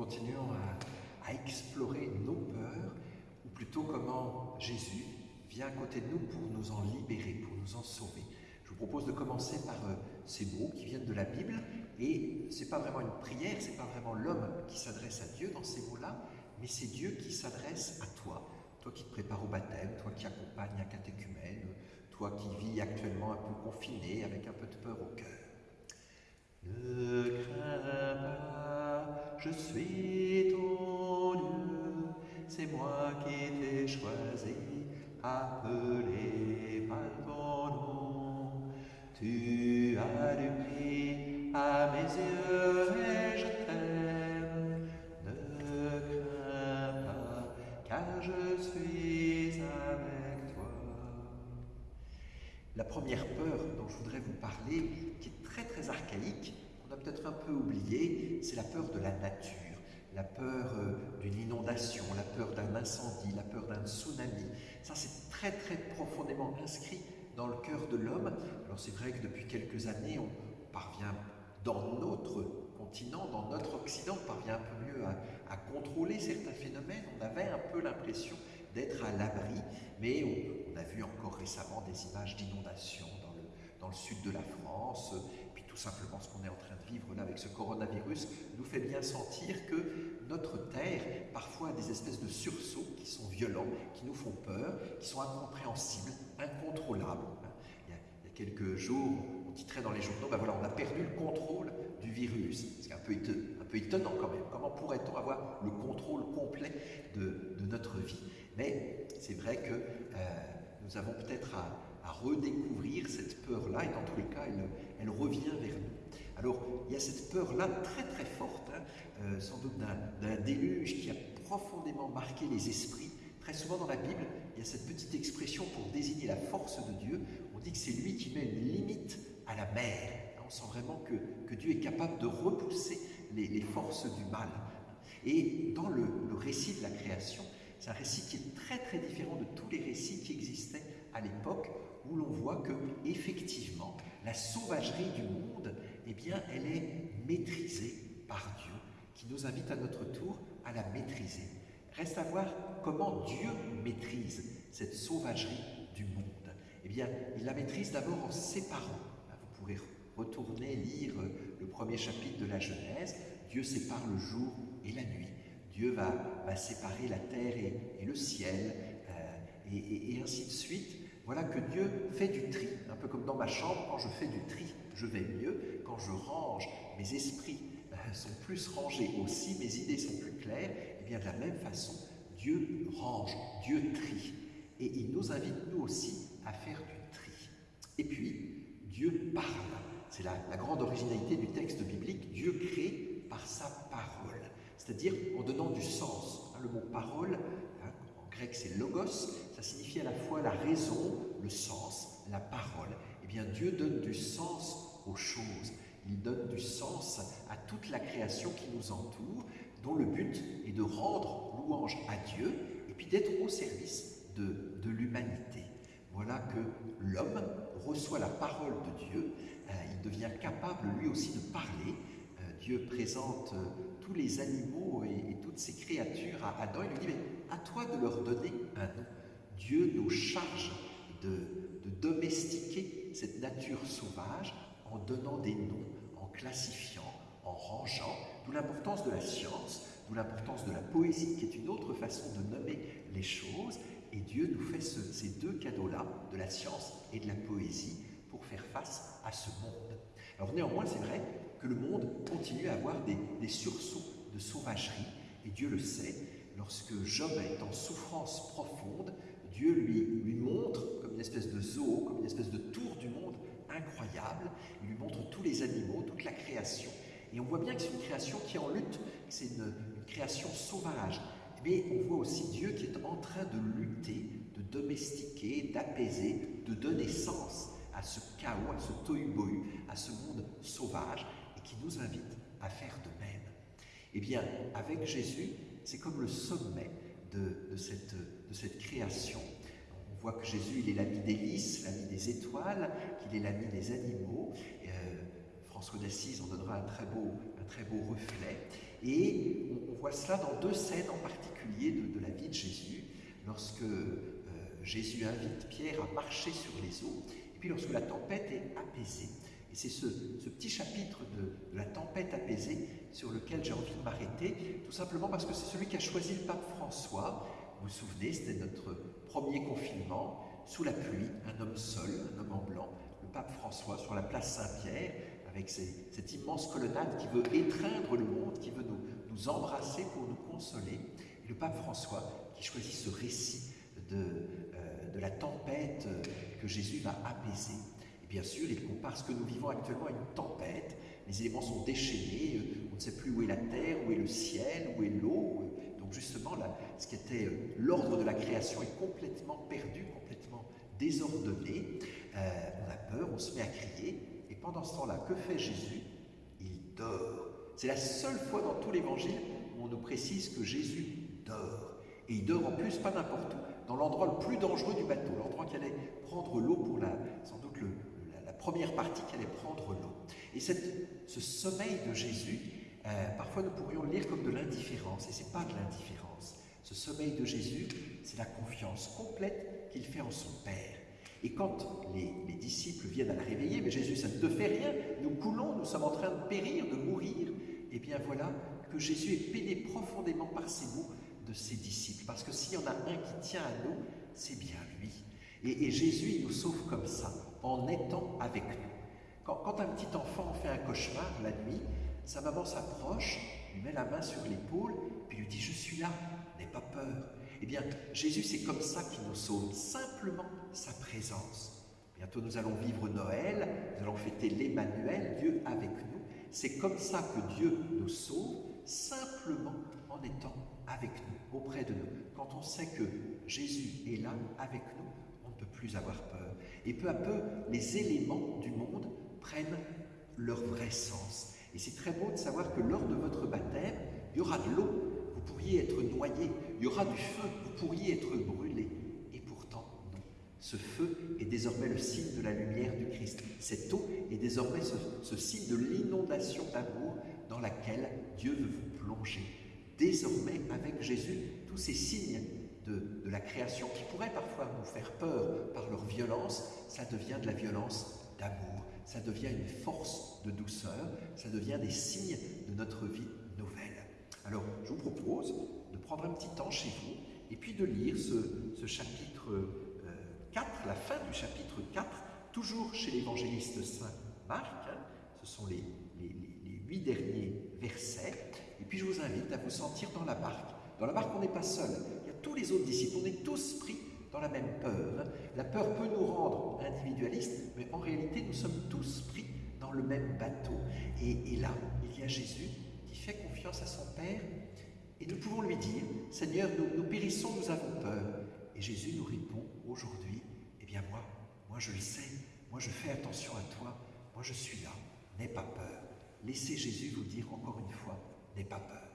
continuons à, explorer nos peurs, ou plutôt comment Jésus vient à côté de nous pour nous en libérer, pour nous en sauver. Je vous propose de commencer par euh, ces mots qui viennent de la Bible, et ce n'est pas vraiment une prière, ce n'est pas vraiment l'homme qui s'adresse à Dieu dans ces mots-là, mais c'est Dieu qui s'adresse à toi, toi qui te prépares au baptême, toi qui accompagnes un catéchumène, toi qui vis actuellement un peu confiné, avec un peu de peur au cœur. Ne crains pas, je suis ton Dieu, c'est moi qui t'ai choisi, appelé par ton nom. Tu as du prix à mes yeux et je t'aime. Ne crains pas, car je suis avec toi. La première peur dont je voudrais vous parler, qui est très très archaïque, on a peut-être un peu oublié, c'est la peur de la nature, la peur euh, d'une inondation, la peur d'un incendie, la peur d'un tsunami. Ça, c'est très très profondément inscrit dans le cœur de l'homme. Alors c'est vrai que depuis quelques années, on parvient dans notre continent, dans notre Occident, on parvient un peu mieux à, contrôler certains phénomènes. On avait un peu l'impression d'être à l'abri, mais on, a vu encore récemment des images d'inondations dans le, dans le sud de la France, tout simplement ce qu'on est en train de vivre là avec ce coronavirus nous fait bien sentir que notre Terre, parfois a des espèces de sursauts qui sont violents, qui nous font peur, qui sont incompréhensibles, incontrôlables. Il y a, quelques jours, on titrait dans les journaux, ben voilà, on a perdu le contrôle du virus. C'est un peu, un peu étonnant quand même. Comment pourrait-on avoir le contrôle complet de, notre vie? Mais c'est vrai que euh, nous avons peut-être à à redécouvrir cette peur-là, et dans tous les cas, elle, revient vers nous. Alors, il y a cette peur-là très très forte, hein, euh, sans doute d'un déluge qui a profondément marqué les esprits. Très souvent dans la Bible, il y a cette petite expression pour désigner la force de Dieu. On dit que c'est lui qui met une limite à la mer. On sent vraiment que, Dieu est capable de repousser les, forces du mal. Et dans le récit de la création, c'est un récit qui est très très différent de tous les récits qui existaient à l'époque où l'on voit que, effectivement, la sauvagerie du monde, eh bien, elle est maîtrisée par Dieu, qui nous invite à notre tour à la maîtriser. Reste à voir comment Dieu maîtrise cette sauvagerie du monde. Eh bien, il la maîtrise d'abord en séparant. Vous pourrez retourner lire le premier chapitre de la Genèse. Dieu sépare le jour et la nuit. Dieu va, séparer la terre et, le ciel, euh, et ainsi de suite. Voilà que Dieu fait du tri, un peu comme dans ma chambre, quand je fais du tri, je vais mieux, quand je range, mes esprits euh, sont plus rangés aussi, mes idées sont plus claires, et eh bien de la même façon, Dieu range, Dieu trie. Et il nous invite nous aussi à faire du tri. Et puis, Dieu parle. C'est la, grande originalité du texte biblique. Dieu crée par sa parole, c'est-à-dire en donnant du sens. Hein, le mot parole, hein, grec c'est logos, ça signifie à la fois la raison, le sens, la parole. Eh bien, Dieu donne du sens aux choses. Il donne du sens à toute la création qui nous entoure, dont le but est de rendre louange à Dieu et puis d'être au service de, de l'humanité. Voilà que l'homme reçoit la parole de Dieu, euh, il devient capable lui aussi de parler. Dieu présente euh, tous les animaux et, et, toutes ces créatures à Adam, il lui dit, mais à toi de leur donner un nom. Dieu nous charge de, domestiquer cette nature sauvage en donnant des noms, en classifiant, en rangeant, d'où l'importance de la science, d'où l'importance de la poésie, qui est une autre façon de nommer les choses. Et Dieu nous fait ces deux cadeaux-là, de la science et de la poésie, pour faire face à ce monde. Alors néanmoins, c'est vrai que le monde continue à avoir des, sursauts de sauvagerie, et Dieu le sait, lorsque Job est en souffrance profonde, Dieu lui, montre comme une espèce de zoo, comme une espèce de tour du monde incroyable. Il lui montre tous les animaux, toute la création. Et on voit bien que c'est une création qui est en lutte, c'est une, création sauvage. Mais on voit aussi Dieu qui est en train de lutter, de domestiquer, d'apaiser, de donner sens à ce chaos, à ce tohu-bohu, à ce monde sauvage, qui nous invite à faire de même. Eh bien, avec Jésus, c'est comme le sommet de, cette, création. On voit que Jésus, il est l'ami des lys, l'ami des étoiles, qu'il est l'ami des animaux. Euh, François d'Assise en donnera un très beau, un très beau reflet. Et on, voit cela dans deux scènes en particulier de, de la vie de Jésus, lorsque euh, Jésus invite Pierre à marcher sur les eaux, et puis lorsque la tempête est apaisée. Et c'est ce, petit chapitre de, la tempête apaisée sur lequel j'ai envie de m'arrêter, tout simplement parce que c'est celui qu'a choisi le pape François. Vous vous souvenez, c'était notre premier confinement, sous la pluie, un homme seul, un homme en blanc, le pape François sur la place Saint-Pierre, avec cette immense colonnade qui veut étreindre le monde, qui veut nous, embrasser pour nous consoler. Le pape François qui choisit ce récit de, euh, de la tempête que Jésus va apaiser bien sûr, il compare ce que nous vivons actuellement à une tempête. Les éléments sont déchaînés, euh, on ne sait plus où est la terre, où est le ciel, où est l'eau. Donc justement, ce qui était euh, l'ordre de la création est complètement perdu, complètement désordonné. Euh, on a peur, on se met à crier. Et pendant ce temps-là, que fait Jésus? Il dort. C'est la seule fois dans tout l'évangile où on nous précise que Jésus dort. Et il dort en plus pas n'importe où, dans l'endroit le plus dangereux du bateau, l'endroit qui allait prendre l'eau pour la, sans doute le, première partie qui allait prendre l'eau. Et ce sommeil de Jésus, euh, parfois nous pourrions le lire comme de l'indifférence, et ce n'est pas de l'indifférence. Ce sommeil de Jésus, c'est la confiance complète qu'il fait en son Père. Et quand les, disciples viennent à la réveiller, mais Jésus, ça ne te fait rien, nous coulons, nous sommes en train de périr, de mourir, et eh bien voilà que Jésus est péné profondément par ces mots de ses disciples. Parce que s'il y en a un qui tient à nous, c'est bien lui. Et, Jésus, nous sauve comme ça en étant avec nous. Quand, un petit enfant fait un cauchemar la nuit, sa maman s'approche, lui met la main sur l'épaule, puis lui dit Je suis là, n'aie pas peur. Eh bien, Jésus, c'est comme ça qu'il nous sauve, simplement sa présence. Bientôt, nous allons vivre Noël, nous allons fêter l'Emmanuel, Dieu avec nous. C'est comme ça que Dieu nous sauve, simplement en étant avec nous, auprès de nous. Quand on sait que Jésus est là avec nous, plus avoir peur. Et peu à peu, les éléments du monde prennent leur vrai sens. Et c'est très beau de savoir que lors de votre baptême, il y aura de l'eau, vous pourriez être noyé, il y aura du feu, vous pourriez être brûlé. Et pourtant, non. Ce feu est désormais le signe de la lumière du Christ. Cette eau est désormais ce, ce signe de l'inondation d'amour dans laquelle Dieu veut vous plonger. Désormais, avec Jésus, tous ces signes de, la création qui pourrait parfois nous faire peur par leur violence, ça devient de la violence d'amour, ça devient une force de douceur, ça devient des signes de notre vie nouvelle. Alors, je vous propose de prendre un petit temps chez vous et puis de lire ce, chapitre 4, euh, la fin du chapitre 4, toujours chez l'évangéliste Saint Marc. Hein. ce sont les, huit derniers versets. Et puis je vous invite à vous sentir dans la barque. Dans la barque, on n'est pas seul tous les autres disciples. On est tous pris dans la même peur. La peur peut nous rendre individualistes, mais en réalité, nous sommes tous pris dans le même bateau. Et, là, il y a Jésus qui fait confiance à son Père, et nous pouvons lui dire, Seigneur, nous, nous périssons, nous avons peur. Et Jésus nous répond aujourd'hui, eh bien moi, moi je le sais, moi je fais attention à toi, moi je suis là, n'aie pas peur. Laissez Jésus vous dire encore une fois, n'aie pas peur.